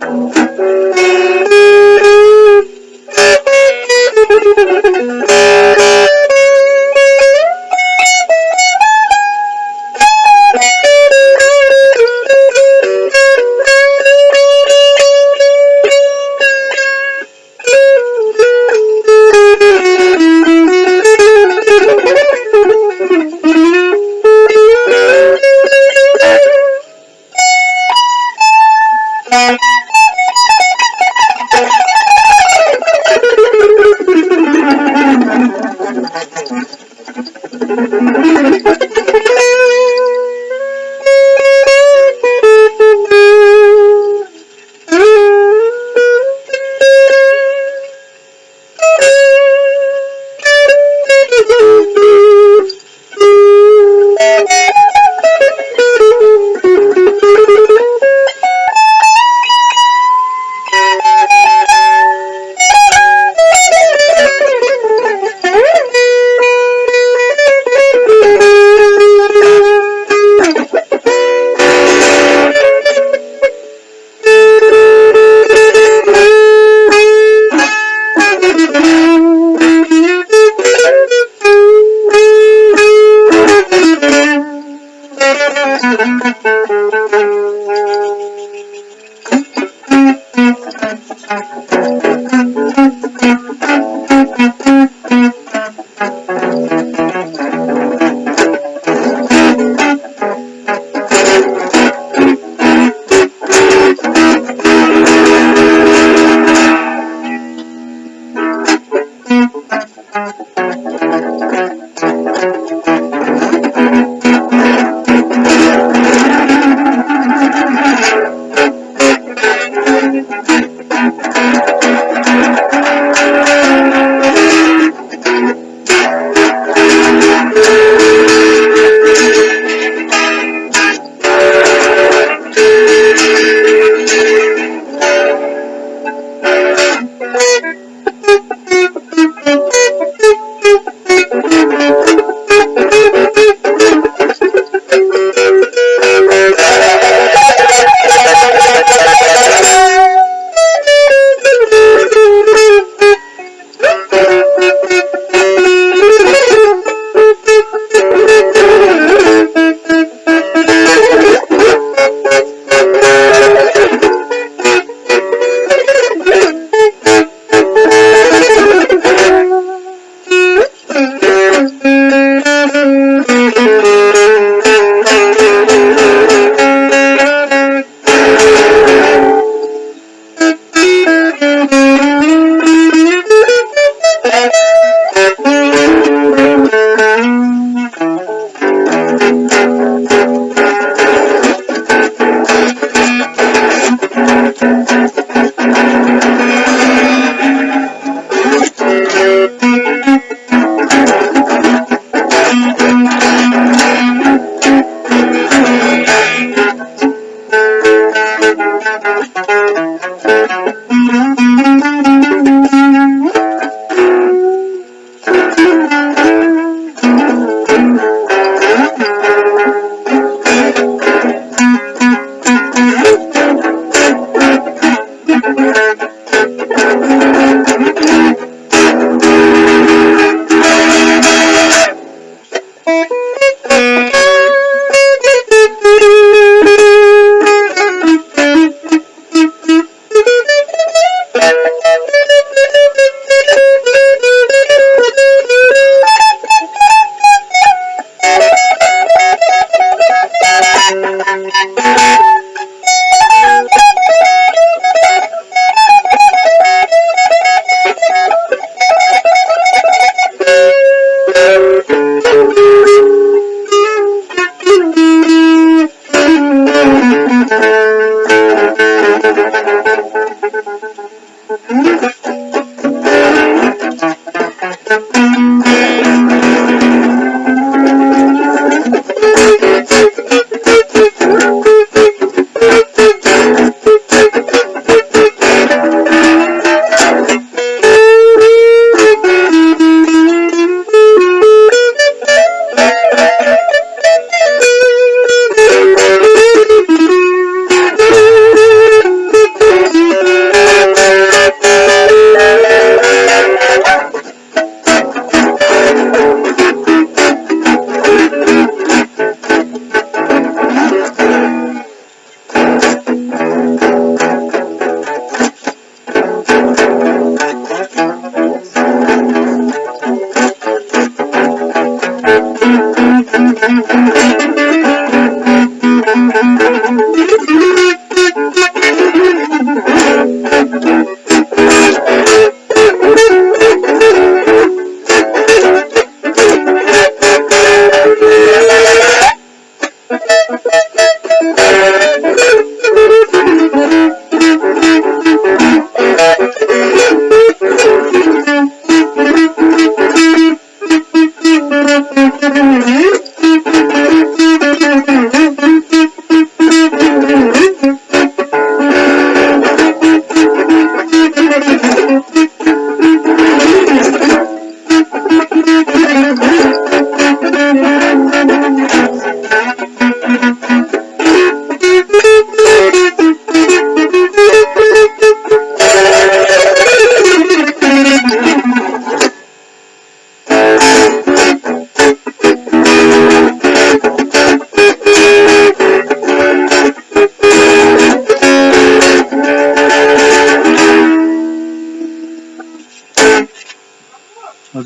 Música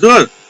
Good